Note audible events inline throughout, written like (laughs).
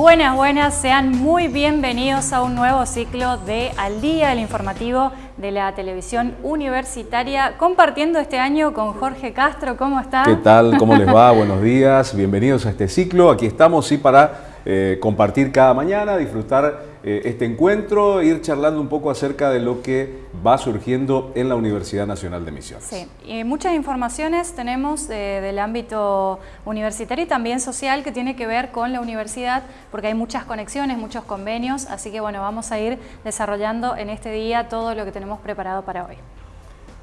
Buenas, buenas, sean muy bienvenidos a un nuevo ciclo de Al Día, el informativo de la televisión universitaria, compartiendo este año con Jorge Castro. ¿Cómo está? ¿Qué tal? ¿Cómo les va? (laughs) Buenos días, bienvenidos a este ciclo. Aquí estamos, sí, para eh, compartir cada mañana, disfrutar eh, este encuentro, ir charlando un poco acerca de lo que va surgiendo en la Universidad Nacional de Misiones. Sí, y muchas informaciones tenemos del ámbito universitario y también social que tiene que ver con la universidad, porque hay muchas conexiones, muchos convenios, así que bueno, vamos a ir desarrollando en este día todo lo que tenemos preparado para hoy.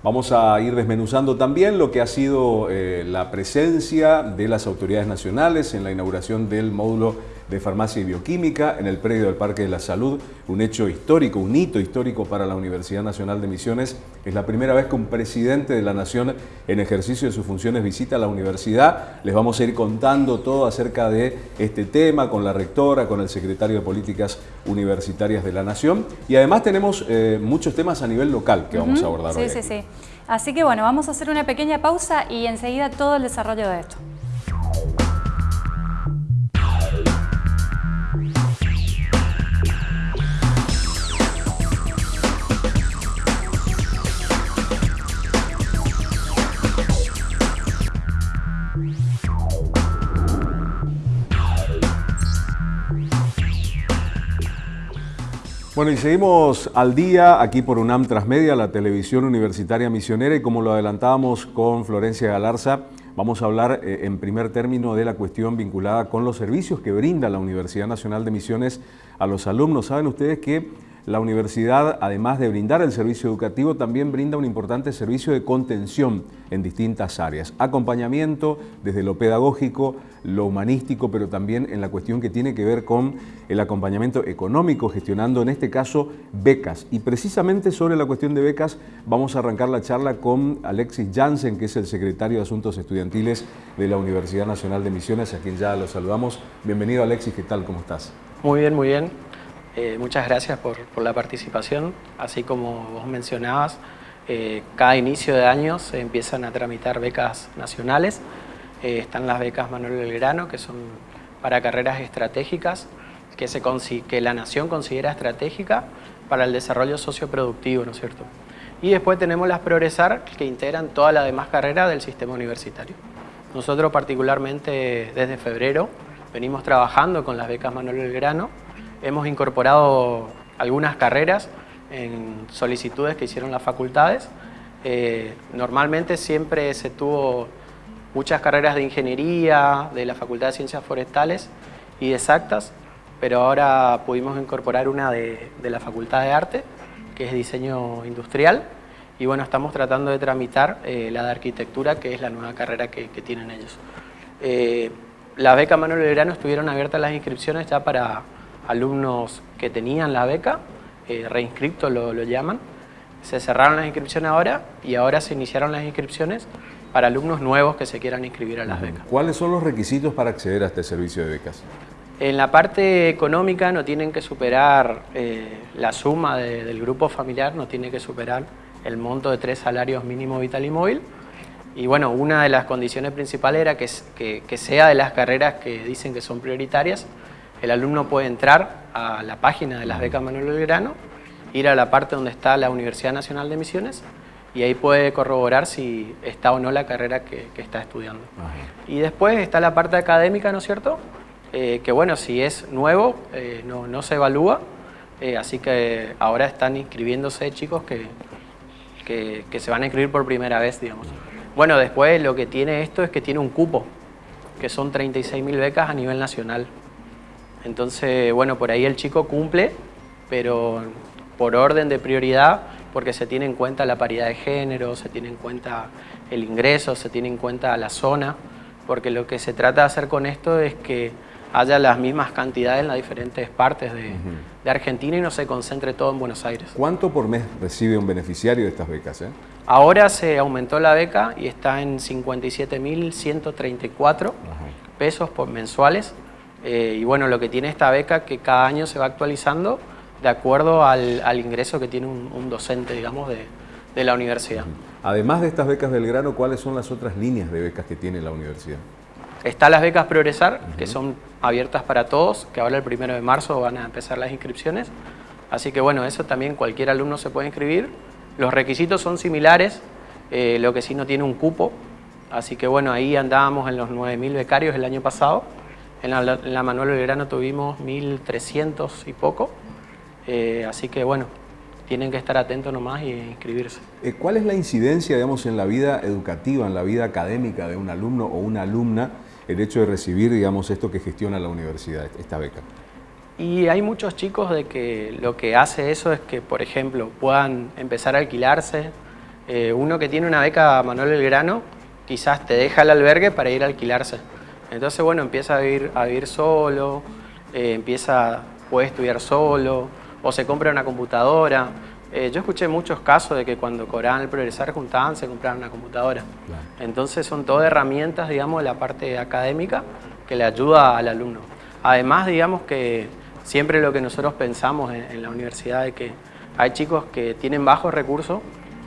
Vamos a ir desmenuzando también lo que ha sido eh, la presencia de las autoridades nacionales en la inauguración del módulo de Farmacia y Bioquímica en el predio del Parque de la Salud, un hecho histórico, un hito histórico para la Universidad Nacional de Misiones. Es la primera vez que un presidente de la Nación en ejercicio de sus funciones visita la universidad. Les vamos a ir contando todo acerca de este tema con la rectora, con el secretario de Políticas Universitarias de la Nación y además tenemos eh, muchos temas a nivel local que vamos a abordar sí, hoy. Sí, sí, sí. Así que bueno, vamos a hacer una pequeña pausa y enseguida todo el desarrollo de esto. Bueno, y seguimos al día aquí por UNAM Transmedia, la televisión universitaria misionera, y como lo adelantábamos con Florencia Galarza, vamos a hablar eh, en primer término de la cuestión vinculada con los servicios que brinda la Universidad Nacional de Misiones a los alumnos. Saben ustedes que la universidad, además de brindar el servicio educativo, también brinda un importante servicio de contención en distintas áreas. Acompañamiento desde lo pedagógico, lo humanístico, pero también en la cuestión que tiene que ver con el acompañamiento económico, gestionando en este caso becas. Y precisamente sobre la cuestión de becas vamos a arrancar la charla con Alexis Jansen, que es el secretario de Asuntos Estudiantiles de la Universidad Nacional de Misiones, a quien ya lo saludamos. Bienvenido Alexis, ¿qué tal? ¿Cómo estás? Muy bien, muy bien. Eh, muchas gracias por, la participación. Así como vos mencionabas, eh, cada inicio de año se empiezan a tramitar becas nacionales. Eh, están las becas Manuel Belgrano, que son para carreras estratégicas, que, la nación considera estratégica para el desarrollo socioproductivo, ¿no es cierto? Y después tenemos las Progresar, que integran todas las demás carreras del sistema universitario. Nosotros particularmente desde febrero venimos trabajando con las becas Manuel Belgrano, Hemos incorporado algunas carreras en solicitudes que hicieron las facultades. Eh, normalmente siempre se tuvo muchas carreras de ingeniería, de la Facultad de Ciencias Forestales y de exactas, pero ahora pudimos incorporar una de, la Facultad de Arte, que es diseño industrial, y bueno, estamos tratando de tramitar eh, la de arquitectura, que es la nueva carrera que, tienen ellos. Eh, la beca Manuel Belgrano estuvieron abiertas las inscripciones ya para alumnos que tenían la beca, eh, reinscriptos lo, llaman, se cerraron las inscripciones ahora y ahora se iniciaron las inscripciones para alumnos nuevos que se quieran inscribir a las becas. ¿Cuáles son los requisitos para acceder a este servicio de becas? En la parte económica no tienen que superar eh, la suma del grupo familiar, no tiene que superar el monto de tres salarios mínimo vital y móvil. Y bueno, una de las condiciones principales era que, que, que sea de las carreras que dicen que son prioritarias, el alumno puede entrar a la página de las becas Manuel Belgrano, ir a la parte donde está la Universidad Nacional de Misiones y ahí puede corroborar si está o no la carrera que, está estudiando. Y después está la parte académica, ¿no es cierto? Eh, que bueno, si es nuevo, eh, no, se evalúa, eh, así que ahora están inscribiéndose chicos que, que, que, se van a inscribir por primera vez, digamos. Bueno, después lo que tiene esto es que tiene un cupo, que son 36.000 becas a nivel nacional. Entonces, bueno, por ahí el chico cumple, pero por orden de prioridad, porque se tiene en cuenta la paridad de género, se tiene en cuenta el ingreso, se tiene en cuenta la zona, porque lo que se trata de hacer con esto es que haya las mismas cantidades en las diferentes partes de, Argentina y no se concentre todo en Buenos Aires. ¿Cuánto por mes recibe un beneficiario de estas becas? Eh? Ahora se aumentó la beca y está en 57.134 pesos por mensuales eh, y bueno, lo que tiene esta beca que cada año se va actualizando de acuerdo al, ingreso que tiene un, docente, digamos, de, la universidad. Además de estas becas Belgrano, ¿cuáles son las otras líneas de becas que tiene la universidad? Están las becas Progresar, que son abiertas para todos, que ahora el primero de marzo van a empezar las inscripciones. Así que bueno, eso también cualquier alumno se puede inscribir. Los requisitos son similares, eh, lo que sí no tiene un cupo. Así que bueno, ahí andábamos en los 9.000 becarios el año pasado. En la, en la Manuel Belgrano tuvimos 1.300 y poco. Eh, así que bueno, tienen que estar atentos nomás y inscribirse. Eh, ¿Cuál es la incidencia, digamos, en la vida educativa, en la vida académica de un alumno o una alumna, el hecho de recibir, digamos, esto que gestiona la universidad, esta beca? Y hay muchos chicos de que lo que hace eso es que, por ejemplo, puedan empezar a alquilarse. Eh, uno que tiene una beca Manuel Belgrano, quizás te deja el albergue para ir a alquilarse. Entonces, bueno, empieza a vivir, a vivir solo, eh, empieza, puede estudiar solo, o se compra una computadora. Eh, yo escuché muchos casos de que cuando cobraban el progresar juntaban, se compraban una computadora. Entonces son todas herramientas, digamos, de la parte académica que le ayuda al alumno. Además, digamos que siempre lo que nosotros pensamos en, la universidad es que hay chicos que tienen bajos recursos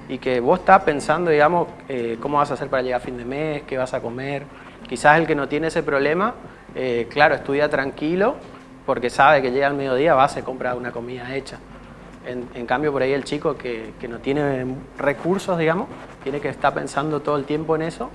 y que vos estás pensando, digamos, eh, cómo vas a hacer para llegar a fin de mes, qué vas a comer. Quizás el que no tiene ese problema, eh, claro, estudia tranquilo porque sabe que llega al mediodía, va, se compra una comida hecha. En, cambio, por ahí el chico que, no tiene recursos, digamos, tiene que estar pensando todo el tiempo en eso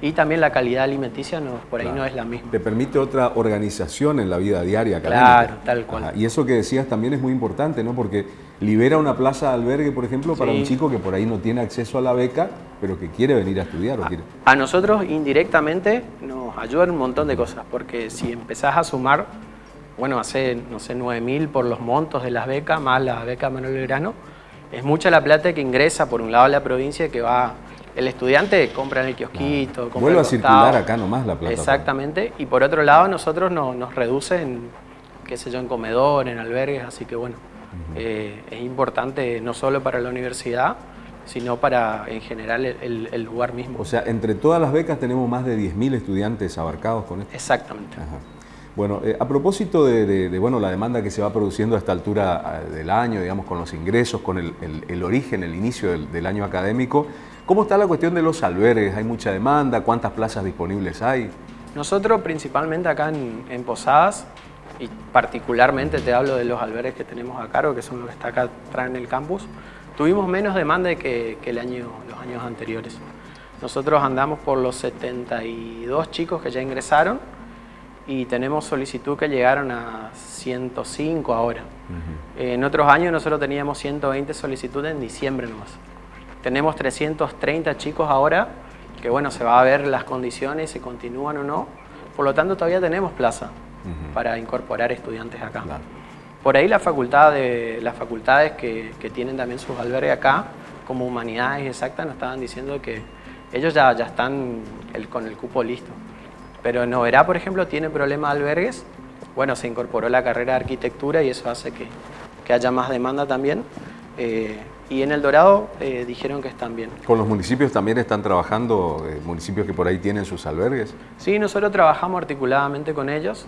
y también la calidad alimenticia no, por ahí no es la misma. Te permite otra organización en la vida diaria académica. Claro, tal cual. Y eso que decías también es muy importante, ¿no? Porque libera una plaza de albergue, por ejemplo, para un chico que por ahí no tiene acceso a la beca, pero que quiere venir a estudiar. a nosotros indirectamente nos ayudan un montón de cosas, porque si empezás a sumar bueno, hace, no sé, 9.000 por los montos de las becas, más la beca Manuel Belgrano. Es mucha la plata que ingresa por un lado a la provincia que va... El estudiante compra en el kiosquito, compra Vuelve a circular acá nomás la plata. Exactamente. Y por otro lado, nosotros nos reducen, qué sé yo, en comedor, en albergues, así que bueno, eh, es importante no solo para la universidad, sino para en general el, lugar mismo. O sea, entre todas las becas tenemos más de 10.000 estudiantes abarcados con esto. Exactamente. Bueno, eh, a propósito de, bueno, la demanda que se va produciendo a esta altura eh, del año, digamos, con los ingresos, con el, origen, el inicio del, año académico, ¿cómo está la cuestión de los albergues? ¿Hay mucha demanda? ¿Cuántas plazas disponibles hay? Nosotros principalmente acá en, Posadas, y particularmente te hablo de los albergues que tenemos a cargo, que son los que está acá atrás en el campus, tuvimos menos demanda que, que el año, los años anteriores. Nosotros andamos por los 72 chicos que ya ingresaron, y tenemos solicitud que llegaron a 105 ahora. En otros años nosotros teníamos 120 solicitudes en diciembre nomás. Tenemos 330 chicos ahora, que bueno, se va a ver las condiciones, si continúan o no. Por lo tanto, todavía tenemos plaza para incorporar estudiantes acá. Por ahí la facultad de, las facultades que, que, tienen también sus albergues acá, como humanidades exactas, nos estaban diciendo que ellos ya, ya están con el cupo listo. Pero en Noverá, por ejemplo, tiene problema de albergues. Bueno, se incorporó la carrera de arquitectura y eso hace que, que haya más demanda también. Eh, y en El Dorado eh, dijeron que están bien. ¿Con los municipios también están trabajando, eh, municipios que por ahí tienen sus albergues? Sí, nosotros trabajamos articuladamente con ellos,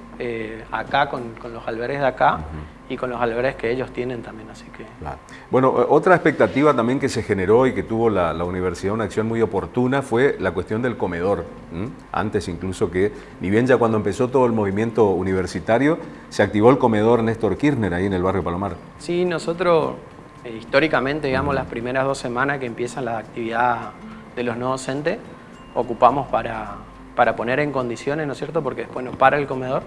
acá con, con, los albergues de acá y con los albergues que ellos tienen también, así que... Bueno, otra expectativa también que se generó y que tuvo la, universidad una acción muy oportuna fue la cuestión del comedor. Antes incluso que, ni bien ya cuando empezó todo el movimiento universitario, se activó el comedor Néstor Kirchner ahí en el barrio Palomar. Sí, nosotros eh, históricamente, digamos, las primeras dos semanas que empiezan las actividades de los no docentes, ocupamos para, para poner en condiciones, ¿no es cierto? Porque después nos para el comedor.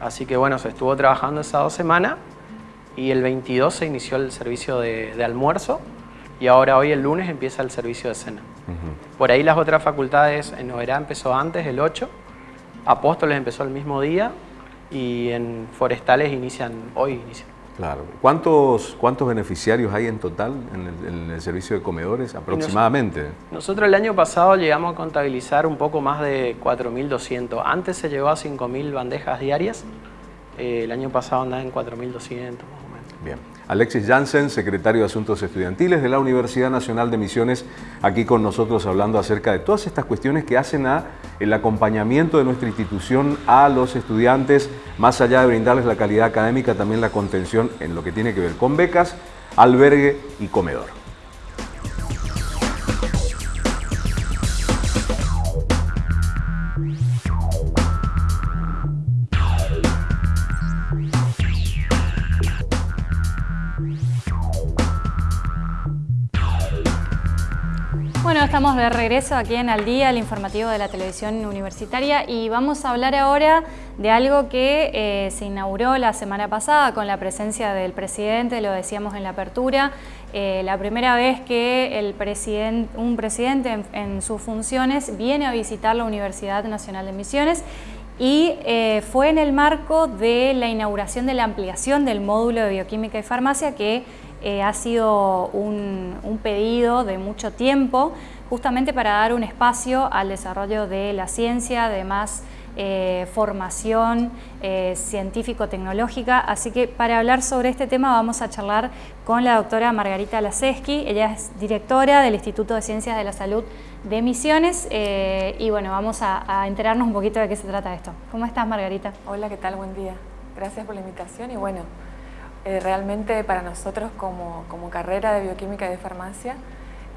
Así que bueno, se estuvo trabajando esas dos semanas y el 22 se inició el servicio de, almuerzo y ahora hoy el lunes empieza el servicio de cena. Por ahí las otras facultades, en Noverá empezó antes, el 8, Apóstoles empezó el mismo día y en Forestales inician, hoy inician. Claro. ¿Cuántos, ¿Cuántos beneficiarios hay en total en el, servicio de comedores aproximadamente? nosotros el año pasado llegamos a contabilizar un poco más de 4.200. Antes se llegó a 5.000 bandejas diarias. Eh, el año pasado andaba en 4.200 más o menos. Bien. Alexis Jansen, secretario de Asuntos Estudiantiles de la Universidad Nacional de Misiones, aquí con nosotros hablando acerca de todas estas cuestiones que hacen a el acompañamiento de nuestra institución a los estudiantes, más allá de brindarles la calidad académica, también la contención en lo que tiene que ver con becas, albergue y comedor. De regreso aquí en Al Día, el informativo de la televisión universitaria y vamos a hablar ahora de algo que eh, se inauguró la semana pasada con la presencia del presidente, lo decíamos en la apertura, eh, la primera vez que un presidente en, sus funciones viene a visitar la Universidad Nacional de Misiones y eh, fue en el marco de la inauguración de la ampliación del módulo de bioquímica y farmacia que ha sido un, pedido de mucho tiempo justamente para dar un espacio al desarrollo de la ciencia, de más eh, formación eh, científico-tecnológica. Así que para hablar sobre este tema vamos a charlar con la doctora Margarita Laseski. Ella es directora del Instituto de Ciencias de la Salud de Misiones y bueno, vamos a, enterarnos un poquito de qué se trata esto. ¿Cómo estás Margarita? Hola, ¿qué tal? Buen día. Gracias por la invitación y bueno, eh, realmente para nosotros como, carrera de bioquímica y de farmacia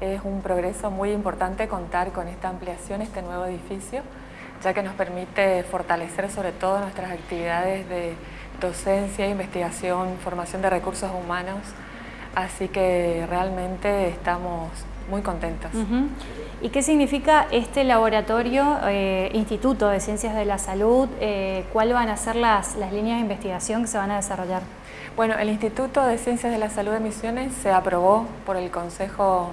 es un progreso muy importante contar con esta ampliación, este nuevo edificio, ya que nos permite fortalecer sobre todo nuestras actividades de docencia, investigación, formación de recursos humanos, así que realmente estamos muy contentos. ¿Y qué significa este laboratorio, eh, Instituto de Ciencias de la Salud? Eh, ¿Cuáles van a ser las, las líneas de investigación que se van a desarrollar? Bueno, el Instituto de Ciencias de la Salud de Misiones se aprobó por el Consejo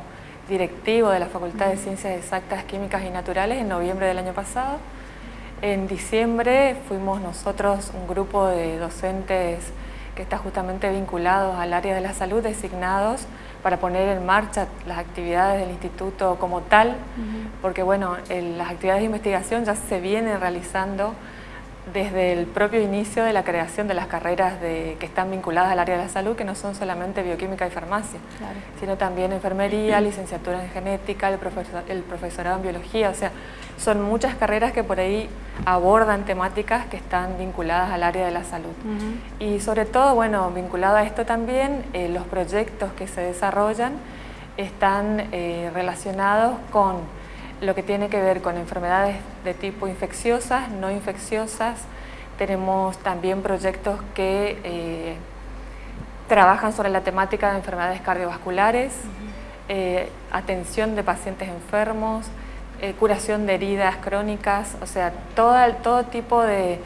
Directivo de la Facultad de Ciencias Exactas, Químicas y Naturales en noviembre del año pasado. En diciembre fuimos nosotros un grupo de docentes que está justamente vinculados al área de la salud, designados para poner en marcha las actividades del instituto como tal, porque bueno, las actividades de investigación ya se vienen realizando desde el propio inicio de la creación de las carreras que están vinculadas al área de la salud, que no son solamente bioquímica y farmacia, sino también enfermería, (clears throat) licenciatura en genética, el, el, profesorado en biología, o sea, son muchas carreras que por ahí abordan temáticas que están vinculadas al área de la salud. Y sobre todo, bueno, vinculado a esto también, eh, los proyectos que se desarrollan están eh, relacionados con lo que tiene que ver con enfermedades de tipo infecciosas, no infecciosas. Tenemos también proyectos que eh, trabajan sobre la temática de enfermedades cardiovasculares, eh, atención de pacientes enfermos, eh, curación de heridas crónicas, o sea, todo, todo tipo de,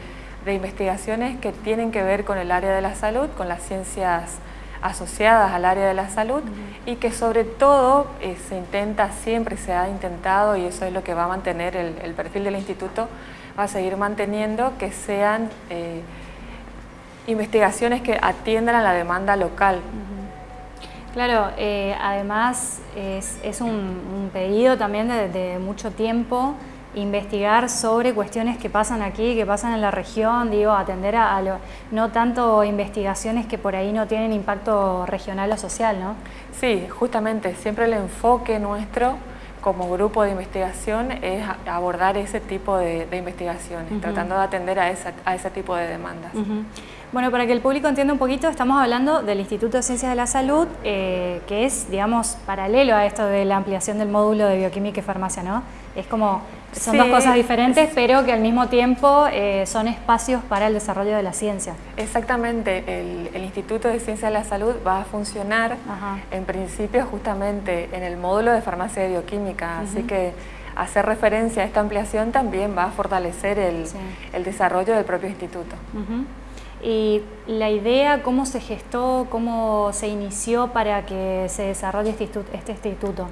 de investigaciones que tienen que ver con el área de la salud, con las ciencias asociadas al área de la salud y que sobre todo eh, se intenta, siempre se ha intentado y eso es lo que va a mantener el, perfil del instituto, va a seguir manteniendo que sean eh, investigaciones que atiendan a la demanda local. Claro, eh, además es, un, pedido también de mucho tiempo investigar sobre cuestiones que pasan aquí, que pasan en la región, digo, atender a, lo, no tanto investigaciones que por ahí no tienen impacto regional o social, ¿no? Sí, justamente, siempre el enfoque nuestro como grupo de investigación es abordar ese tipo de, investigaciones, tratando de atender a, ese tipo de demandas. Bueno, para que el público entienda un poquito, estamos hablando del Instituto de Ciencias de la Salud, eh, que es, digamos, paralelo a esto de la ampliación del módulo de bioquímica y farmacia, ¿no? Es como son dos cosas diferentes, pero que al mismo tiempo eh, son espacios para el desarrollo de la ciencia. Exactamente, el, Instituto de Ciencia de la Salud va a funcionar en principio justamente en el módulo de farmacia y bioquímica, así que hacer referencia a esta ampliación también va a fortalecer el, desarrollo del propio instituto. Y la idea, cómo se gestó, cómo se inició para que se desarrolle este instituto.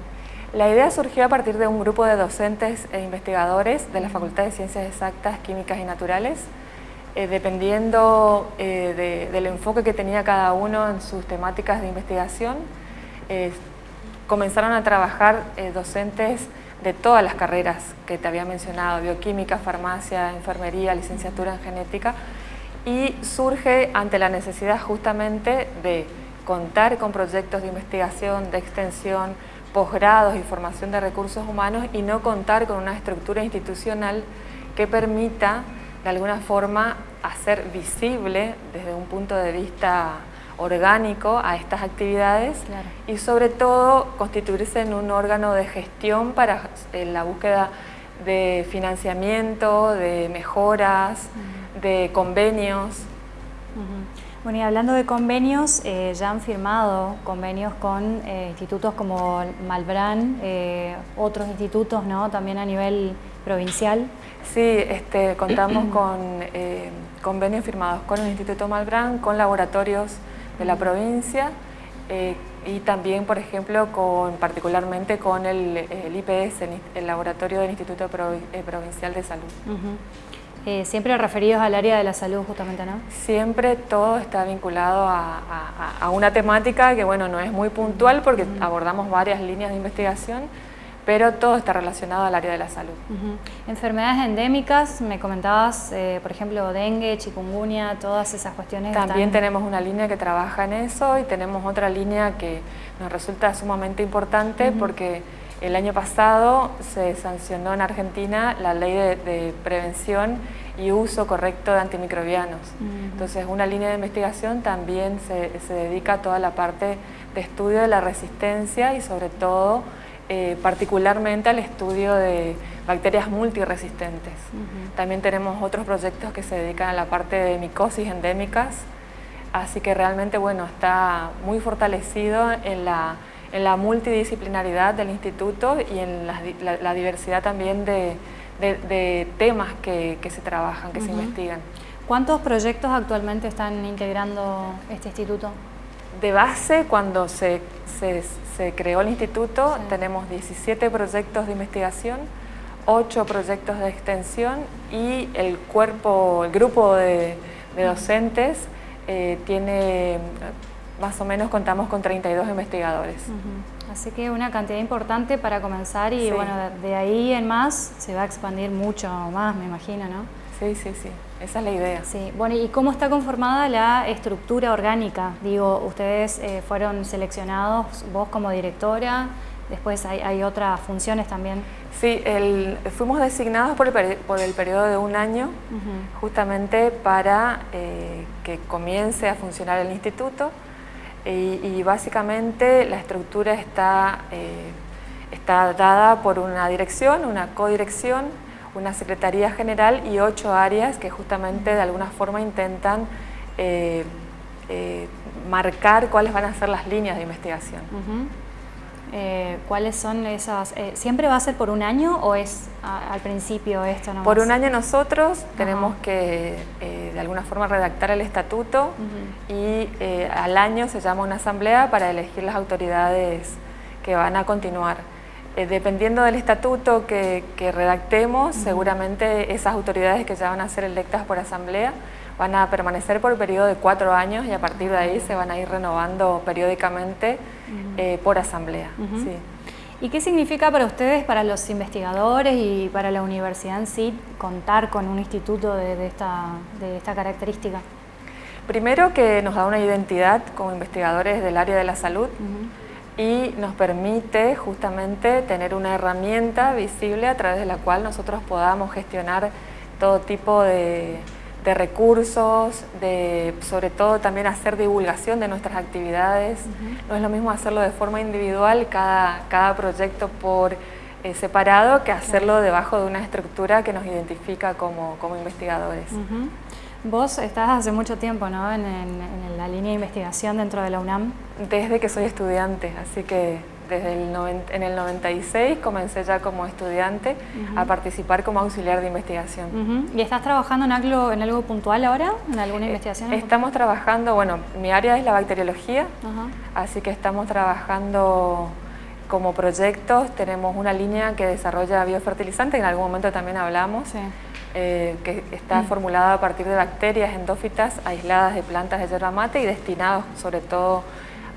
La idea surgió a partir de un grupo de docentes e investigadores de la Facultad de Ciencias Exactas, Químicas y Naturales, eh, dependiendo eh, del enfoque que tenía cada uno en sus temáticas de investigación, eh, comenzaron a trabajar docentes de todas las carreras que te había mencionado, bioquímica, farmacia, enfermería, licenciatura en genética, y surge ante la necesidad justamente de contar con proyectos de investigación, de extensión, posgrados y formación de recursos humanos y no contar con una estructura institucional que permita de alguna forma hacer visible desde un punto de vista orgánico a estas actividades y sobre todo constituirse en un órgano de gestión para la búsqueda de financiamiento, de mejoras, de convenios. Bueno, y hablando de convenios, eh, ya han firmado convenios con eh, institutos como Malbrán, eh, otros institutos, ¿no? También a nivel provincial. Sí, este, contamos (clears throat) con convenios firmados con el Instituto Malbrán, con laboratorios de la provincia y también, por ejemplo, con, particularmente con el, IPS, el, Laboratorio del Instituto Provincial de Salud. Eh, siempre referidos al área de la salud justamente, ¿no? Siempre todo está vinculado a, una temática que, bueno, no es muy puntual porque abordamos varias líneas de investigación, pero todo está relacionado al área de la salud. Enfermedades endémicas, me comentabas, eh, por ejemplo, dengue, chikungunya, todas esas cuestiones. También tenemos una línea que trabaja en eso y tenemos otra línea que nos resulta sumamente importante porque el año pasado se sancionó en Argentina la ley de, prevención y uso correcto de antimicrobianos. Entonces, una línea de investigación también se, dedica a toda la parte de estudio de la resistencia y sobre todo, eh, particularmente al estudio de bacterias multiresistentes. También tenemos otros proyectos que se dedican a la parte de micosis endémicas, así que realmente, bueno, está muy fortalecido en la en la multidisciplinaridad del instituto y en la, diversidad también de, temas que, se trabajan, que se investigan. ¿Cuántos proyectos actualmente están integrando este instituto? De base, cuando se, creó el instituto, tenemos 17 proyectos de investigación, 8 proyectos de extensión y el cuerpo, el grupo de, docentes eh, tiene más o menos contamos con 32 investigadores. Así que una cantidad importante para comenzar y bueno, de ahí en más se va a expandir mucho más, me imagino, ¿no? Sí, sí, sí, esa es la idea. Sí, bueno, ¿y cómo está conformada la estructura orgánica? Digo, ustedes eh, fueron seleccionados, vos como directora, después hay, otras funciones también. Sí, el, fuimos designados por el, por el periodo de un año, justamente para eh, que comience a funcionar el instituto y, básicamente la estructura está, eh, está dada por una dirección, una codirección, una secretaría general y ocho áreas que justamente de alguna forma intentan eh, eh, marcar cuáles van a ser las líneas de investigación. ¿Cuáles son esas? ¿Siempre va a ser por un año o es al principio esto nomás? Por un año nosotros tenemos que de alguna forma redactar el estatuto y eh, al año se llama una asamblea para elegir las autoridades que van a continuar. Eh, dependiendo del estatuto que, redactemos, seguramente esas autoridades que ya van a ser electas por asamblea van a permanecer por el periodo de cuatro años y a partir de ahí se van a ir renovando periódicamente eh, por asamblea. ¿Y qué significa para ustedes, para los investigadores y para la universidad en sí, contar con un instituto de, esta, característica? Primero que nos da una identidad como investigadores del área de la salud y nos permite justamente tener una herramienta visible a través de la cual nosotros podamos gestionar todo tipo de, de recursos, de sobre todo también hacer divulgación de nuestras actividades. No es lo mismo hacerlo de forma individual, cada, cada proyecto por eh, separado, que hacerlo debajo de una estructura que nos identifica como, como investigadores. Vos estás hace mucho tiempo ¿no? en, la línea de investigación dentro de la UNAM. Desde que soy estudiante, así que desde el en el 96 comencé ya como estudiante a participar como auxiliar de investigación. ¿Y estás trabajando en algo, en algo puntual ahora? ¿En alguna eh, investigación? estamos trabajando, bueno, mi área es la bacteriología, así que estamos trabajando como proyectos, tenemos una línea que desarrolla biofertilizante, que en algún momento también hablamos, eh, que está mm. formulada a partir de bacterias endófitas aisladas de plantas de yerba mate y destinados sobre todo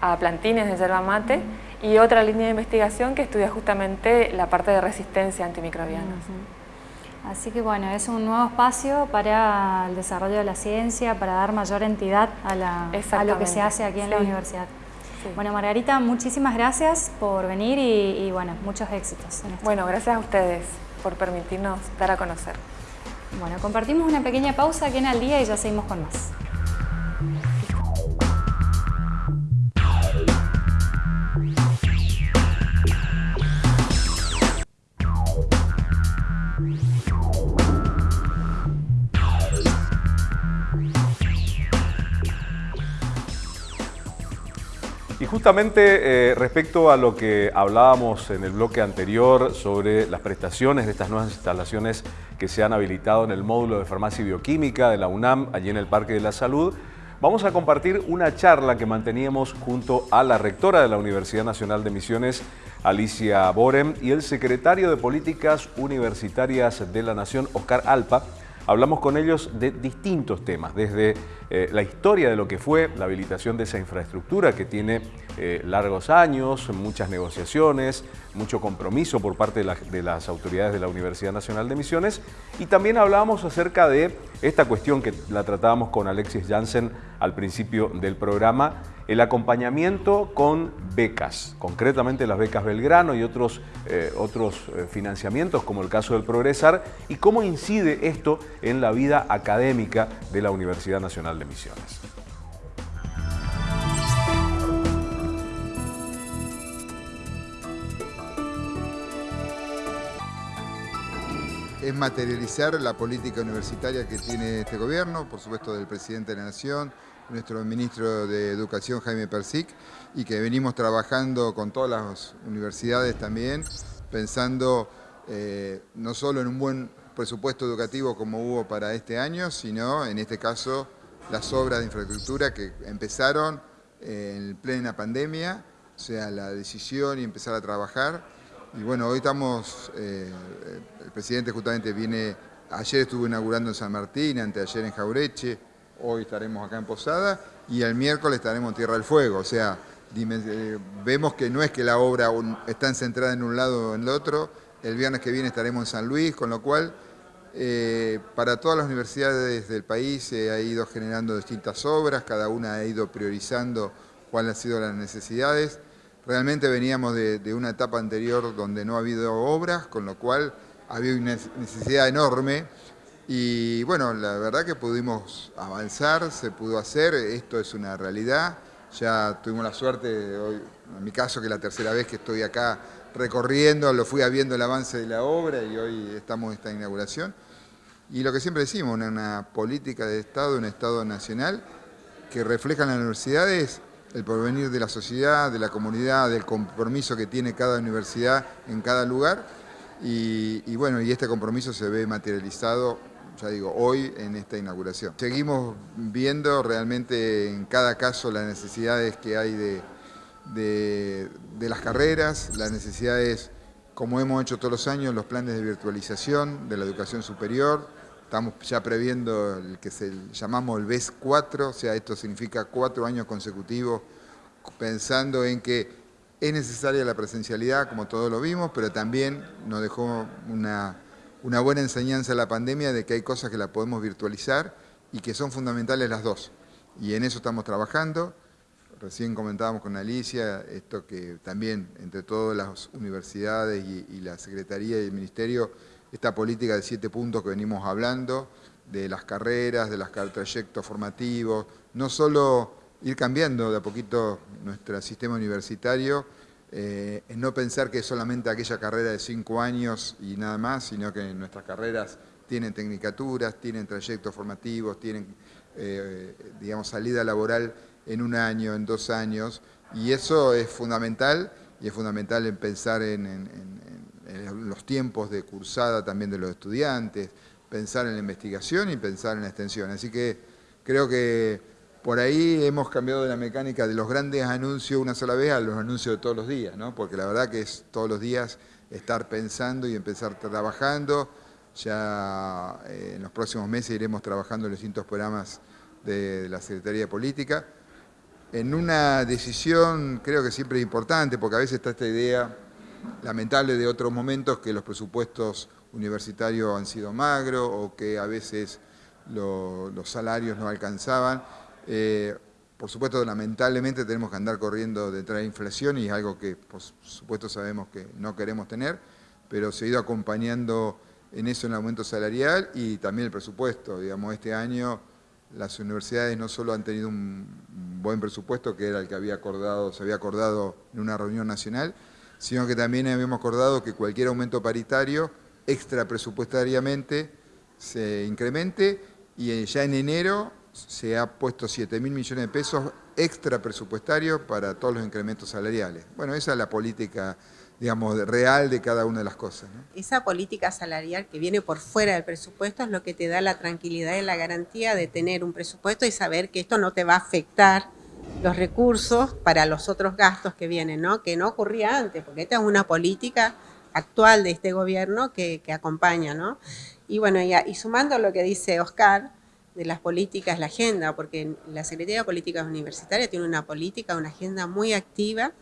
a plantines de yerba mate y otra línea de investigación que estudia justamente la parte de resistencia antimicrobiana. Así que bueno, es un nuevo espacio para el desarrollo de la ciencia, para dar mayor entidad a, lo que se hace aquí en la universidad. Bueno, Margarita, muchísimas gracias por venir y, bueno, muchos éxitos. bueno, gracias a ustedes por permitirnos dar a conocer. Bueno, compartimos una pequeña pausa aquí en Al Día y ya seguimos con más. Justamente eh, respecto a lo que hablábamos en el bloque anterior sobre las prestaciones de estas nuevas instalaciones que se han habilitado en el módulo de farmacia y bioquímica de la UNAM, allí en el Parque de la Salud, vamos a compartir una charla que manteníamos junto a la rectora de la Universidad Nacional de Misiones, Alicia Borem, y el secretario de Políticas Universitarias de la Nación, Oscar Alpa, Hablamos con ellos de distintos temas, desde eh, la historia de lo que fue la habilitación de esa infraestructura que tiene eh, largos años, muchas negociaciones, mucho compromiso por parte de, las autoridades de la Universidad Nacional de Misiones. Y también hablábamos acerca de esta cuestión que la tratábamos con Alexis Jansen al principio del programa, el acompañamiento con becas, concretamente las becas Belgrano y otros, eh, otros financiamientos como el caso del Progresar y cómo incide esto en la vida académica de la Universidad Nacional de Misiones. es materializar la política universitaria que tiene este gobierno, por supuesto del presidente de la Nación, nuestro ministro de Educación Jaime Persic, y que venimos trabajando con todas las universidades también, pensando eh, no solo en un buen presupuesto educativo como hubo para este año, sino en este caso las obras de infraestructura que empezaron en plena pandemia, o sea, la decisión y empezar a trabajar. Y bueno, hoy estamos, eh, el presidente justamente viene, ayer estuvo inaugurando en San Martín, anteayer en Jaureche, hoy estaremos acá en Posada y el miércoles estaremos en Tierra del Fuego. O sea, eh, vemos que no es que la obra está centrada en un lado o en el otro. El viernes que viene estaremos en San Luis, con lo cual eh, para todas las universidades del país se ha ido generando distintas obras, cada una ha ido priorizando cuáles han sido las necesidades. Realmente veníamos de, una etapa anterior donde no ha habido obras, con lo cual había una necesidad enorme y bueno, la verdad que pudimos avanzar, se pudo hacer, esto es una realidad. Ya tuvimos la suerte, hoy, en mi caso, que la tercera vez que estoy acá recorriendo, lo fui viendo el avance de la obra y hoy estamos en esta inauguración. Y lo que siempre decimos, una, política de Estado, un Estado nacional, que refleja en las universidades el porvenir de la sociedad, de la comunidad, del compromiso que tiene cada universidad en cada lugar. Y, bueno, y este compromiso se ve materializado ya digo, hoy en esta inauguración. Seguimos viendo realmente en cada caso las necesidades que hay de, las carreras, las necesidades, como hemos hecho todos los años, los planes de virtualización de la educación superior. Estamos ya previendo el que se llamamos el BES 4, o sea, esto significa cuatro años consecutivos, pensando en que es necesaria la presencialidad, como todos lo vimos, pero también nos dejó una una buena enseñanza la pandemia de que hay cosas que la podemos virtualizar y que son fundamentales las dos. Y en eso estamos trabajando. Recién comentábamos con Alicia esto que también entre todas las universidades y, la Secretaría y el Ministerio, esta política de siete puntos que venimos hablando, de las carreras, de los trayectos formativos, no solo ir cambiando de a poquito nuestro sistema universitario, eh, no pensar que es solamente aquella carrera de cinco años y nada más, sino que nuestras carreras tienen tecnicaturas, tienen trayectos formativos, tienen, eh, digamos, salida laboral en un año, en dos años, y eso es fundamental, y es fundamental en pensar en los tiempos de cursada también de los estudiantes, pensar en la investigación y pensar en la extensión. Así que creo que por ahí hemos cambiado de la mecánica de los grandes anuncios una sola vez a los anuncios de todos los días, ¿no? porque la verdad que es todos los días estar pensando y empezar trabajando. Ya eh, en los próximos meses iremos trabajando en los distintos programas de, la Secretaría de Política. En una decisión creo que siempre es importante, porque a veces está esta idea lamentable de otros momentos que los presupuestos universitarios han sido magros o que a veces los salarios no alcanzaban. Eh, por supuesto, lamentablemente tenemos que andar corriendo detrás de la inflación y es algo que por supuesto sabemos que no queremos tener, pero se ha ido acompañando en eso el aumento salarial y también el presupuesto. Digamos, este año las universidades no solo han tenido un buen presupuesto, que era el que había acordado, se había acordado en una reunión nacional, sino que también habíamos acordado que cualquier aumento paritario extra presupuestariamente se incremente y ya en enero se ha puesto 7 mil millones de pesos extra presupuestarios para todos los incrementos salariales. Bueno, esa es la política digamos, real de cada una de las cosas. Esa política salarial que viene por fuera del presupuesto es lo que te da la tranquilidad y la garantía de tener un presupuesto y saber que esto no te va a afectar los recursos para los otros gastos que vienen, ¿no? que no ocurría antes, porque esta es una política actual de este gobierno que, acompaña. ¿no? Y bueno, y, y sumando lo que dice Oscar, de las políticas, la agenda, porque la Secretaría de Políticas Universitarias tiene una política, una agenda muy activa,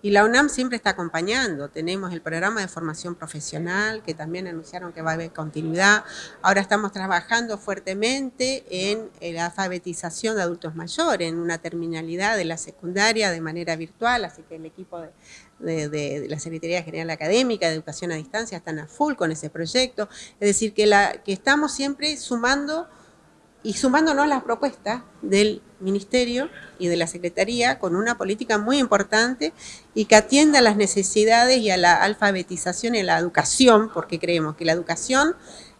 y la UNAM siempre está acompañando. Tenemos el programa de formación profesional, que también anunciaron que va a haber continuidad. Ahora estamos trabajando fuertemente en la alfabetización de adultos mayores, en una terminalidad de la secundaria de manera virtual, así que el equipo de, la Secretaría General Académica de Educación a Distancia están a full con ese proyecto. Es decir, que, la, que estamos siempre sumando y sumándonos las propuestas del Ministerio y de la Secretaría con una política muy importante y que atienda a las necesidades y a la alfabetización y a la educación, porque creemos que la educación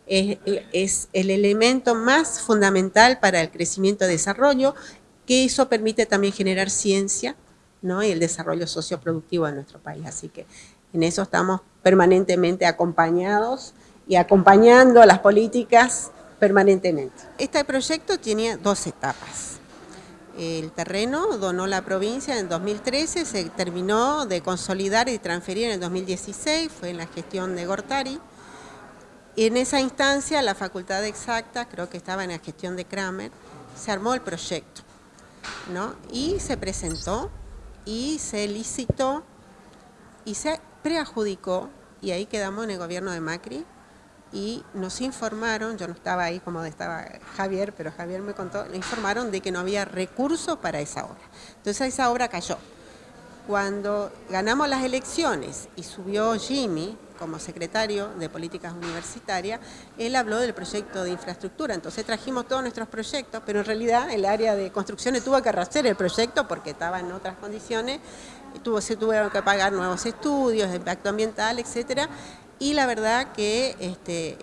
es, es el elemento más fundamental para el crecimiento y desarrollo, que eso permite también generar ciencia ¿no? y el desarrollo socioproductivo de nuestro país. Así que en eso estamos permanentemente acompañados y acompañando las políticas permanentemente. Este proyecto tenía dos etapas. El terreno donó la provincia en 2013, se terminó de consolidar y transferir en el 2016, fue en la gestión de Gortari. En esa instancia, la Facultad de Exactas, creo que estaba en la gestión de Kramer, se armó el proyecto, ¿no? Y se presentó, y se licitó, y se preadjudicó, y ahí quedamos en el gobierno de Macri, y nos informaron, yo no estaba ahí como estaba Javier, pero Javier me contó, nos informaron de que no había recursos para esa obra. Entonces esa obra cayó. Cuando ganamos las elecciones y subió Jimmy como secretario de Políticas Universitarias, él habló del proyecto de infraestructura. Entonces trajimos todos nuestros proyectos, pero en realidad el área de construcciones tuvo que arrastrar el proyecto porque estaba en otras condiciones, tuvo, se tuvieron que pagar nuevos estudios de impacto ambiental, etcétera, y la verdad que este,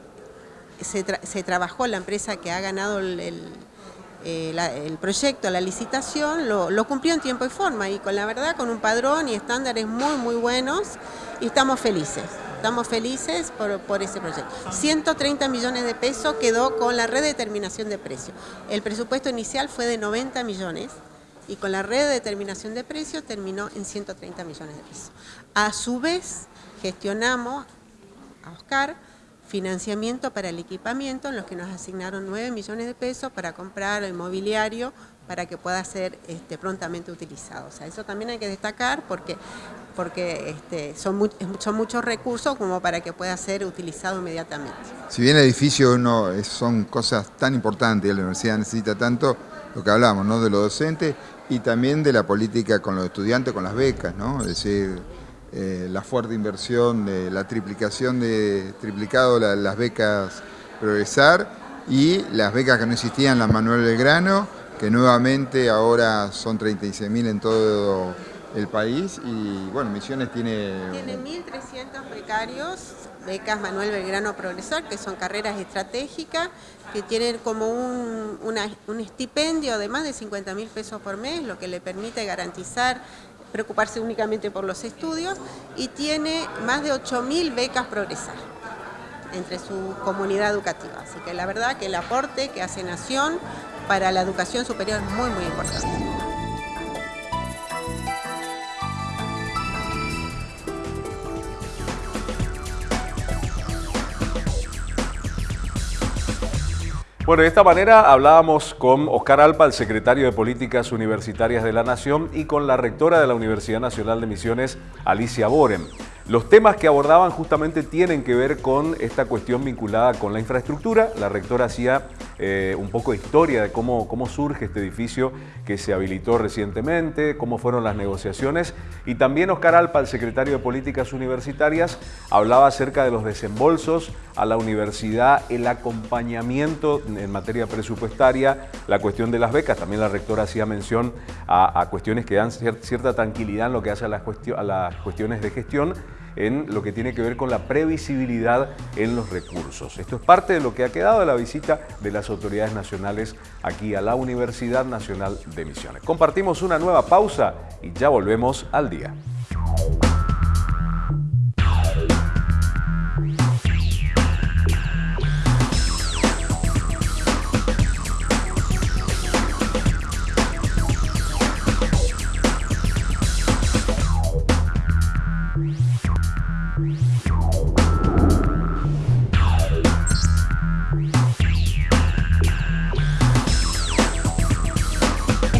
se, trabajó, la empresa que ha ganado el, eh, proyecto, la licitación, lo, cumplió en tiempo y forma y con la verdad con un padrón y estándares muy muy buenos y estamos felices. Estamos felices por, por ese proyecto. 130 millones de pesos quedó con la redeterminación de precios. El presupuesto inicial fue de 90 millones y con la redeterminación de precios terminó en 130 millones de pesos. A su vez, gestionamos a Oscar financiamiento para el equipamiento, en los que nos asignaron 9 millones de pesos para comprar el mobiliario para que pueda ser este, prontamente utilizado. O sea, eso también hay que destacar porque, porque este, son, son muchos recursos como para que pueda ser utilizado inmediatamente. Si bien el edificio no, son cosas tan importantes, la universidad necesita tanto, lo que hablamos, ¿no? de los docentes y también de la política con los estudiantes, con las becas, ¿no? es decir, eh, la fuerte inversión, de la triplicación de triplicado las becas Progresar y las becas que no existían, la Manuel Belgrano, que nuevamente ahora son 36.000 en todo el país y bueno, Misiones tiene... Tiene 1.300 becarios, becas Manuel Belgrano Progresar, que son carreras estratégicas, que tienen como un, un estipendio de más de 50 mil pesos por mes, lo que le permite garantizar preocuparse únicamente por los estudios y tiene más de 8.000 becas Progresar entre su comunidad educativa. Así que la verdad que el aporte que hace Nación para la educación superior es muy, muy importante. Bueno, de esta manera hablábamos con Oscar Alpa, el secretario de Políticas Universitarias de la Nación, y con la rectora de la Universidad Nacional de Misiones, Alicia Boren. Los temas que abordaban justamente tienen que ver con esta cuestión vinculada con la infraestructura. La rectora hacía eh, un poco de historia de cómo, cómo surge este edificio que se habilitó recientemente, cómo fueron las negociaciones. Y también Oscar Alpa, el secretario de Políticas Universitarias, hablaba acerca de los desembolsos a la universidad, el acompañamiento en materia presupuestaria, la cuestión de las becas. También la rectora hacía mención a, cuestiones que dan cierta tranquilidad en lo que hace a las, a las cuestiones de gestión en lo que tiene que ver con la previsibilidad en los recursos. Esto es parte de lo que ha quedado de la visita de las autoridades nacionales aquí a la Universidad Nacional de Misiones. Compartimos una nueva pausa y ya volvemos al día.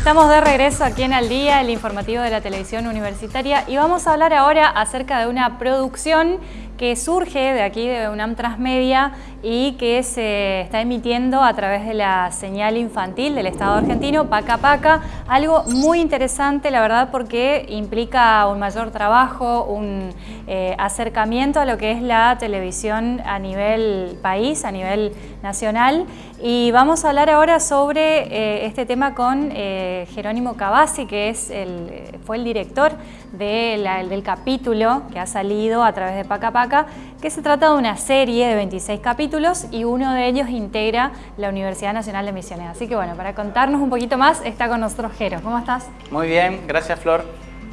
Estamos de regreso aquí en Al Día, el informativo de la televisión universitaria, y vamos a hablar ahora acerca de una producción que surge de aquí de UNAM Transmedia y que se está emitiendo a través de la señal infantil del Estado argentino, Paca Paca, algo muy interesante la verdad porque implica un mayor trabajo, un eh, acercamiento a lo que es la televisión a nivel país, a nivel nacional. Y vamos a hablar ahora sobre eh, este tema con eh, Jerónimo Cavazzi que es el, fue el director del capítulo que ha salido a través de Paca Paca que se trata de una serie de 26 capítulos y uno de ellos integra la Universidad Nacional de Misiones. Así que bueno, para contarnos un poquito más está con nosotros Jero. ¿Cómo estás? Muy bien, gracias Flor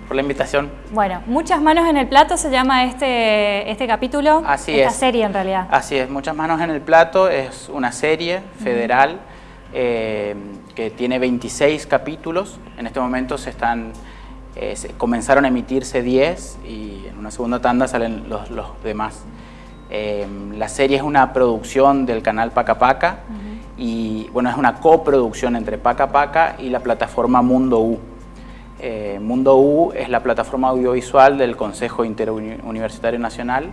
por la invitación. Bueno, Muchas manos en el plato se llama este, este capítulo, Así esta serie en realidad. Así es, Muchas manos en el plato es una serie federal eh, que tiene 26 capítulos. En este momento se están eh, comenzaron a emitirse 10 y en una segunda tanda salen los, demás. Eh, la serie es una producción del canal Paca Paca y bueno, es una coproducción entre Paca Paca y la plataforma Mundo U. Eh, Mundo U es la plataforma audiovisual del Consejo Interuniversitario Nacional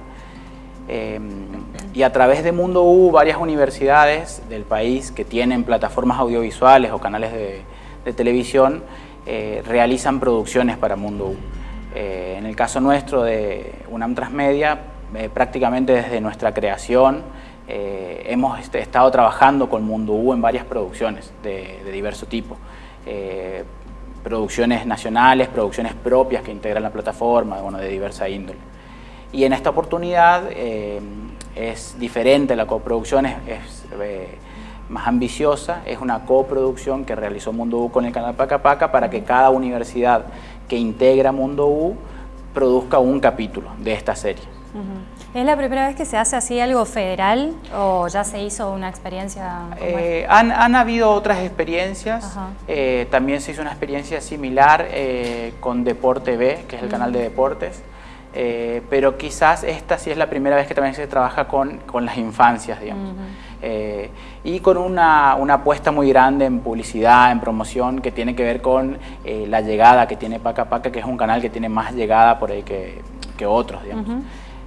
y a través de Mundo U varias universidades del país que tienen plataformas audiovisuales o canales de televisión eh, realizan producciones para Mundo U. Eh, en el caso nuestro de UNAM Transmedia, eh, prácticamente desde nuestra creación hemos este, estado trabajando con Mundo U en varias producciones de, diverso tipo. producciones nacionales, producciones propias que integran la plataforma, de diversa índole. Y en esta oportunidad es diferente la coproducción, es más ambiciosa, es una coproducción que realizó Mundo U con el canal Paca Paca para que cada universidad que integra Mundo U produzca un capítulo de esta serie. ¿Es la primera vez que se hace así algo federal o ya se hizo una experiencia? Eh, han, habido otras experiencias, eh, también se hizo una experiencia similar eh, con Deporte B, que es el canal de deportes, pero quizás esta sí es la primera vez que también se trabaja con, las infancias, digamos. Eh, y con una, apuesta muy grande en publicidad, en promoción, que tiene que ver con eh, la llegada que tiene Paca Paca, que es un canal que tiene más llegada por ahí que, otros, digamos.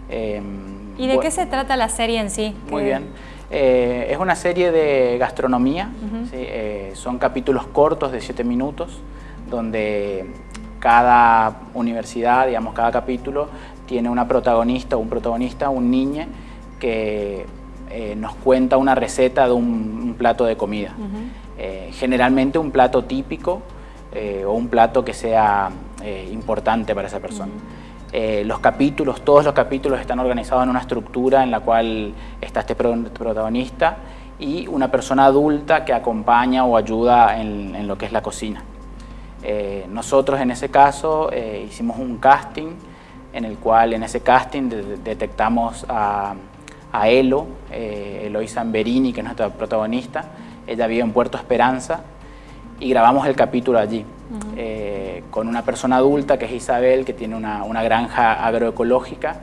Em, ¿Y de qué se trata la serie en sí? Muy bien. Eh, es una serie de gastronomía, son capítulos cortos de 7 minutos, donde cada universidad, digamos, cada capítulo tiene una protagonista o un protagonista, un niño que eh, nos cuenta una receta de un, plato de comida. Eh, generalmente un plato típico eh, o un plato que sea importante para esa persona. los capítulos, todos los capítulos están organizados en una estructura en la cual está este protagonista y una persona adulta que acompaña o ayuda en, lo que es la cocina. nosotros en ese caso hicimos un casting en el cual en ese casting detectamos a a Elo, eh, Eloisa Amberini, que es nuestra protagonista. Ella vive en Puerto Esperanza y grabamos el capítulo allí, eh, con una persona adulta que es Isabel, que tiene una, granja agroecológica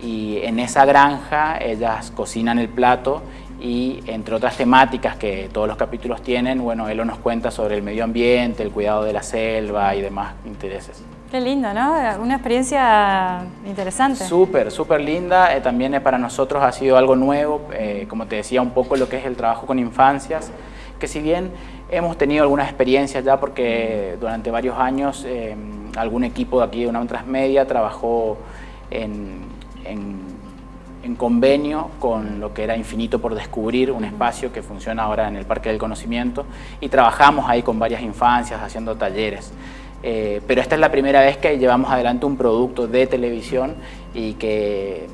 y en esa granja ellas cocinan el plato y entre otras temáticas que todos los capítulos tienen, bueno, Elo nos cuenta sobre el medio ambiente, el cuidado de la selva y demás intereses. Qué lindo, ¿no? Una experiencia interesante. Súper, súper linda. Eh, también eh, para nosotros ha sido algo nuevo, eh, como te decía, un poco lo que es el trabajo con infancias, que si bien hemos tenido algunas experiencias ya, porque durante varios años algún equipo de aquí de una Transmedia trabajó en, en convenio con lo que era Infinito por Descubrir, un espacio que funciona ahora en el Parque del Conocimiento, y trabajamos ahí con varias infancias haciendo talleres. Eh, pero esta es la primera vez que llevamos adelante un producto de televisión y que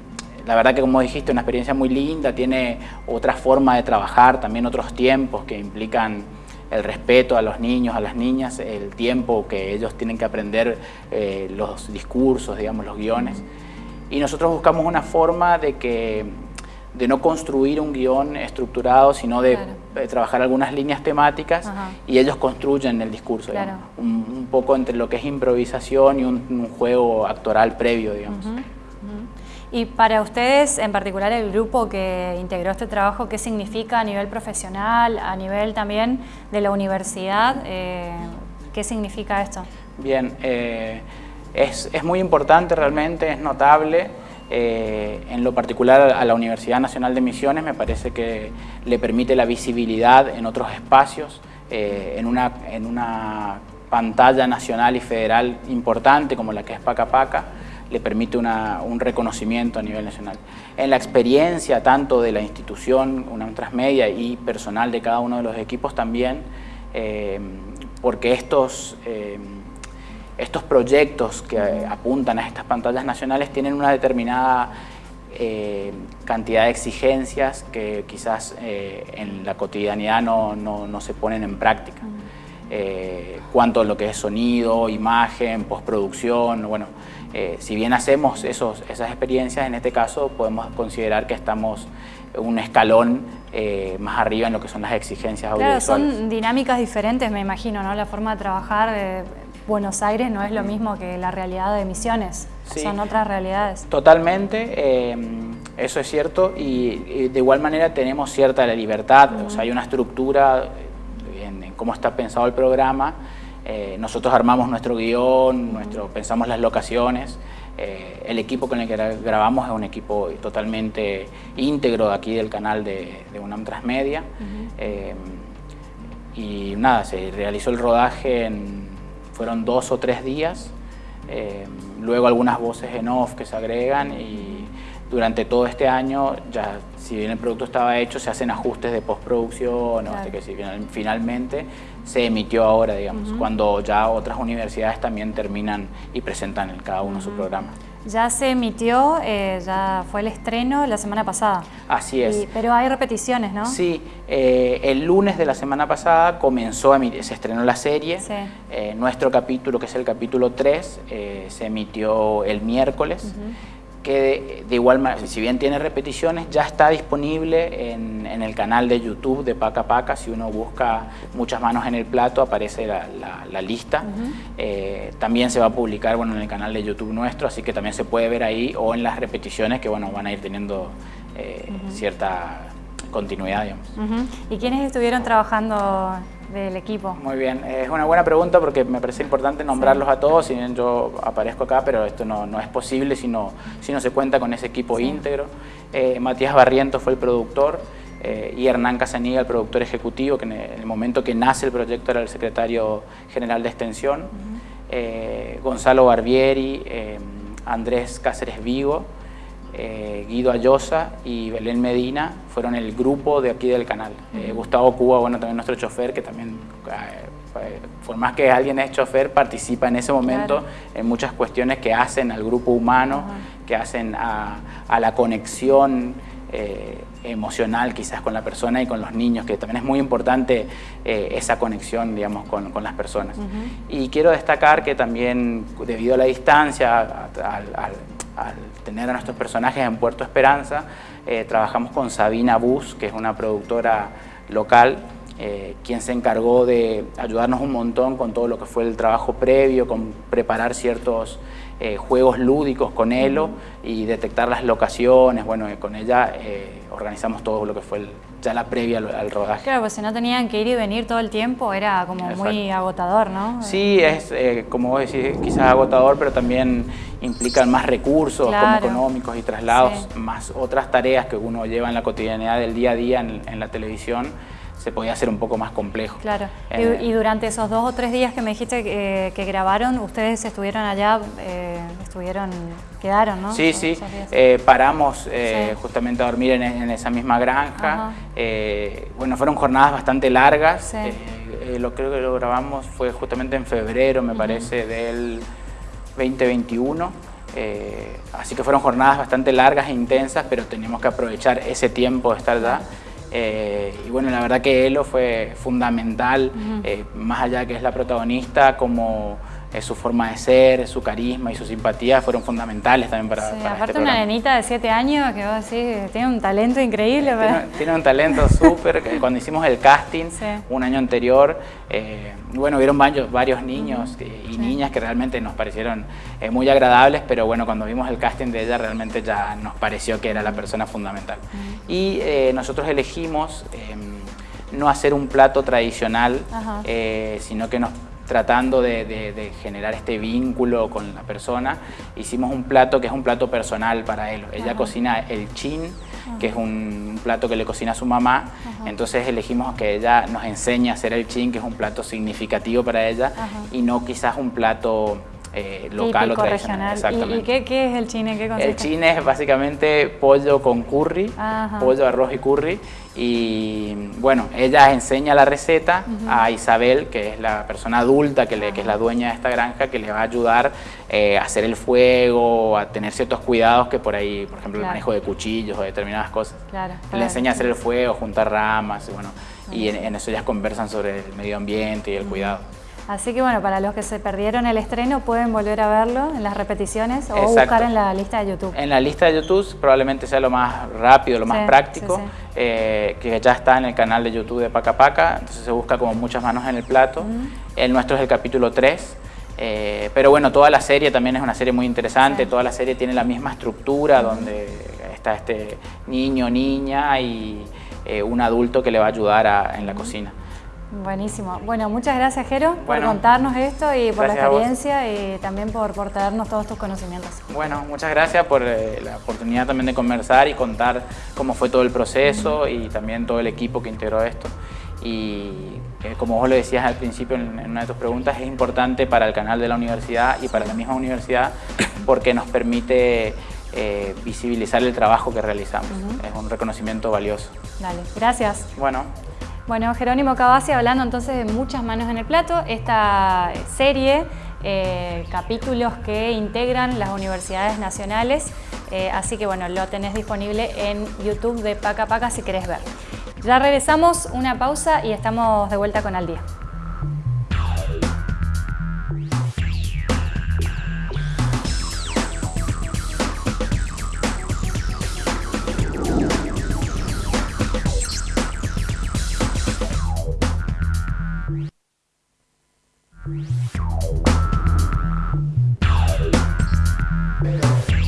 la verdad que como dijiste, una experiencia muy linda, tiene otra forma de trabajar, también otros tiempos que implican el respeto a los niños, a las niñas, el tiempo que ellos tienen que aprender eh, los discursos, digamos, los guiones. Y nosotros buscamos una forma de que de no construir un guion estructurado, sino de trabajar algunas líneas temáticas y ellos construyen el discurso, un, poco entre lo que es improvisación y un, juego actoral previo, digamos. Y para ustedes, en particular el grupo que integró este trabajo, ¿qué significa a nivel profesional, a nivel también de la universidad? Eh, ¿Qué significa esto? Bien, eh, es, es, muy importante realmente, es notable. Eh, en lo particular a la Universidad Nacional de Misiones me parece que le permite la visibilidad en otros espacios, en, una, en una pantalla nacional y federal importante como la que es Paca Paca, le permite un reconocimiento a nivel nacional. En la experiencia tanto de la institución, una Transmedia y personal de cada uno de los equipos también, eh, porque estos, eh, estos proyectos que apuntan a estas pantallas nacionales tienen una determinada eh, cantidad de exigencias que quizás en la cotidianidad no, no, se ponen en práctica. cuanto a lo que es sonido, imagen, postproducción, bueno, eh, si bien hacemos esos, esas experiencias, en este caso podemos considerar que estamos un escalón eh, más arriba en lo que son las exigencias audiovisuales. Claro, son dinámicas diferentes, me imagino, ¿no? La forma de trabajar Buenos Aires no es lo mismo que la realidad de Misiones, son otras realidades. Totalmente, eh, eso es cierto, y, de igual manera tenemos cierta libertad, o sea, hay una estructura en cómo está pensado el programa, eh, nosotros armamos nuestro guion, nuestro, pensamos las locaciones. Eh, el equipo con el que grabamos es un equipo totalmente íntegro de aquí del canal de, UNAM Transmedia. Eh, y nada, se realizó el rodaje, en, fueron dos o tres días. luego algunas voces en off que se agregan y durante todo este año, ya si bien el producto estaba hecho, se hacen ajustes de postproducción, hasta que si finalmente se emitió ahora, digamos, cuando ya otras universidades también terminan y presentan en cada uno su programa. Ya se emitió, eh, ya fue el estreno la semana pasada. Así es. pero hay repeticiones, ¿no? Sí, eh, el lunes de la semana pasada comenzó a emitir, se estrenó la serie. Eh, nuestro capítulo, que es el capítulo 3, se emitió el miércoles que de, igual manera, si bien tiene repeticiones, ya está disponible en, el canal de YouTube de Paca Paca. Si uno busca muchas manos en el plato, aparece la, lista. Eh, también se va a publicar bueno, en el canal de YouTube nuestro, así que también se puede ver ahí o en las repeticiones que bueno, van a ir teniendo eh, cierta continuidad. Digamos. ¿Y quiénes estuvieron trabajando del equipo? Muy bien, es una buena pregunta porque me parece importante nombrarlos a todos, si bien yo aparezco acá, pero esto no, no es posible si no, si no se cuenta con ese equipo íntegro. Eh, Matías Barriento fue el productor eh, y Hernán Casaniga el productor ejecutivo, que en el momento que nace el proyecto era el secretario general de Extensión, eh, Gonzalo Barbieri, Andrés Cáceres Vigo, eh, Guido Ayosa y Belén Medina fueron el grupo de aquí del canal. Eh, Gustavo Cuba, bueno, también nuestro chofer, que también, eh, por más que alguien es chofer, participa en ese momento en muchas cuestiones que hacen al grupo humano, que hacen a, la conexión emocional quizás con la persona y con los niños, que también es muy importante esa conexión, digamos, con, las personas. Y quiero destacar que también, debido a la distancia, al al tener a nuestros personajes en Puerto Esperanza, eh, trabajamos con Sabina Bus, que es una productora local, eh, quien se encargó de ayudarnos un montón con todo lo que fue el trabajo previo, con preparar ciertos eh, juegos lúdicos con Elo y detectar las locaciones. Bueno, con ella organizamos todo lo que fue ya la previa al, rodaje. Claro, pues si no tenían que ir y venir todo el tiempo, era como muy agotador, ¿no? Sí, es como vos decís, quizás agotador, pero también implican más recursos como económicos y traslados, más otras tareas que uno lleva en la cotidianidad del día a día en, la televisión, se podía hacer un poco más complejo. Claro. Eh, y, durante esos dos o tres días que me dijiste que, grabaron, ustedes estuvieron allá, eh, estuvieron, quedaron, ¿no? Sí, sí. Eh, paramos justamente a dormir en, esa misma granja. bueno, fueron jornadas bastante largas eh, lo creo que lo grabamos fue justamente en febrero, me parece, del 2021. Eh, así que fueron jornadas bastante largas e intensas, pero teníamos que aprovechar ese tiempo de estar allá. Eh, y bueno, la verdad que Elo fue fundamental, más allá que es la protagonista, como su forma de ser, su carisma y su simpatía fueron fundamentales también para, sí, para aparte este una nenita de 7 años que vos decís, tiene un talento increíble. Tiene, tiene un talento súper, cuando hicimos el casting (laughs) Sí. un año anterior, eh, bueno, vieron varios, varios niños y niñas que realmente nos parecieron eh, muy agradables, pero bueno, cuando vimos el casting de ella realmente ya nos pareció que era la persona fundamental. Y eh, nosotros elegimos eh, no hacer un plato tradicional, eh, sino que nos tratando de, de- de generar este vínculo con la persona, hicimos un plato que es un plato personal para él. Ella cocina el chin, que es un plato que le cocina a su mamá, entonces elegimos que ella nos enseñe a hacer el chin, que es un plato significativo para ella, y no quizás un plato eh, local Típico, o tradicional. regional. ¿Y- ¿Y, qué, qué es el chine? ¿Qué consiste? El chin es básicamente pollo con curry, Ajá. pollo, arroz y curry. Y bueno, ella enseña la receta a Isabel, que es la persona adulta, que, le- que es la dueña de esta granja, que le va a ayudar eh, a hacer el fuego, a tener ciertos cuidados que por ahí, por ejemplo, Claro. el manejo de cuchillos o determinadas cosas. Claro, Le enseña a hacer el fuego, juntar ramas, y bueno, y en, en eso ellas conversan sobre el medio ambiente y el cuidado. Así que bueno, para los que se perdieron el estreno pueden volver a verlo en las repeticiones o Exacto. buscar en la lista de YouTube. En la lista de YouTube probablemente sea lo más rápido, lo más Sí, práctico, sí, sí. eh, que ya está en el canal de YouTube de Paca Paca, entonces se busca como muchas manos en el plato. El nuestro es el capítulo 3, eh, pero bueno, toda la serie también es una serie muy interesante, toda la serie tiene la misma estructura donde está este niño, niña y eh, un adulto que le va a ayudar a- en la cocina. Buenísimo. Bueno, muchas gracias Jero por Bueno, contarnos esto y por la experiencia y también por, por traernos todos tus conocimientos. Bueno, muchas gracias por eh, la oportunidad también de conversar y contar cómo fue todo el proceso y también todo el equipo que integró esto. Y eh, como vos lo decías al principio en, en una de tus preguntas, es importante para el canal de la universidad y para la misma universidad porque nos permite eh, visibilizar el trabajo que realizamos. Es un reconocimiento valioso. Dale, gracias. Bueno, Bueno, Jerónimo Cavazzi hablando entonces de muchas manos en el plato, esta serie, eh, capítulos que integran las universidades nacionales, eh, así que bueno, lo tenés disponible en YouTube de Paca Paca si querés ver. Ya regresamos, una pausa y estamos de vuelta con Al Día.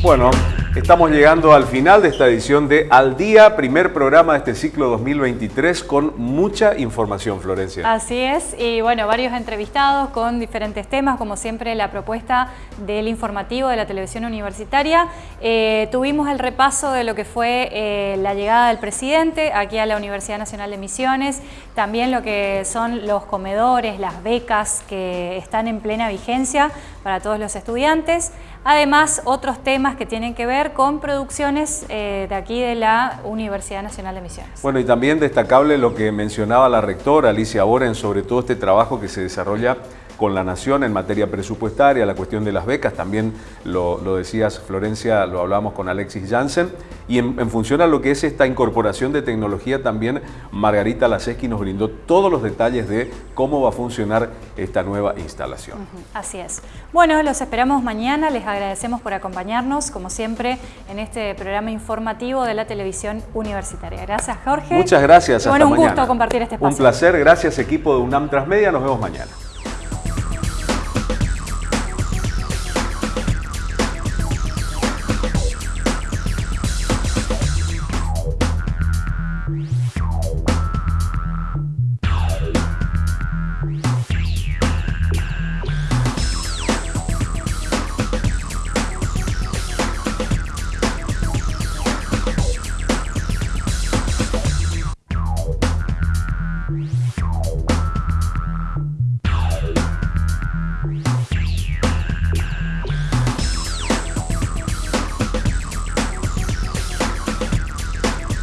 Bueno, estamos llegando al final de esta edición de Al Día, primer programa de este ciclo 2023 con mucha información, Florencia. Así es, y bueno, varios entrevistados con diferentes temas, como siempre la propuesta del informativo de la televisión universitaria. Eh, tuvimos el repaso de lo que fue eh, la llegada del presidente aquí a la Universidad Nacional de Misiones, también lo que son los comedores, las becas que están en plena vigencia para todos los estudiantes. Además, otros temas que tienen que ver con producciones eh, de aquí de la Universidad Nacional de Misiones. Bueno, y también destacable lo que mencionaba la rectora Alicia Boren sobre todo este trabajo que se desarrolla con la Nación en materia presupuestaria, la cuestión de las becas, también lo, lo decías Florencia, lo hablamos con Alexis Jansen, y en, en función a lo que es esta incorporación de tecnología también Margarita Laseski nos brindó todos los detalles de cómo va a funcionar esta nueva instalación. Así es. Bueno, los esperamos mañana. Les agradecemos por acompañarnos, como siempre, en este programa informativo de la televisión universitaria. Gracias, Jorge. Muchas gracias. Y bueno, hasta un mañana. gusto compartir este espacio. Un placer. Gracias, equipo de UNAM Transmedia. Nos vemos mañana.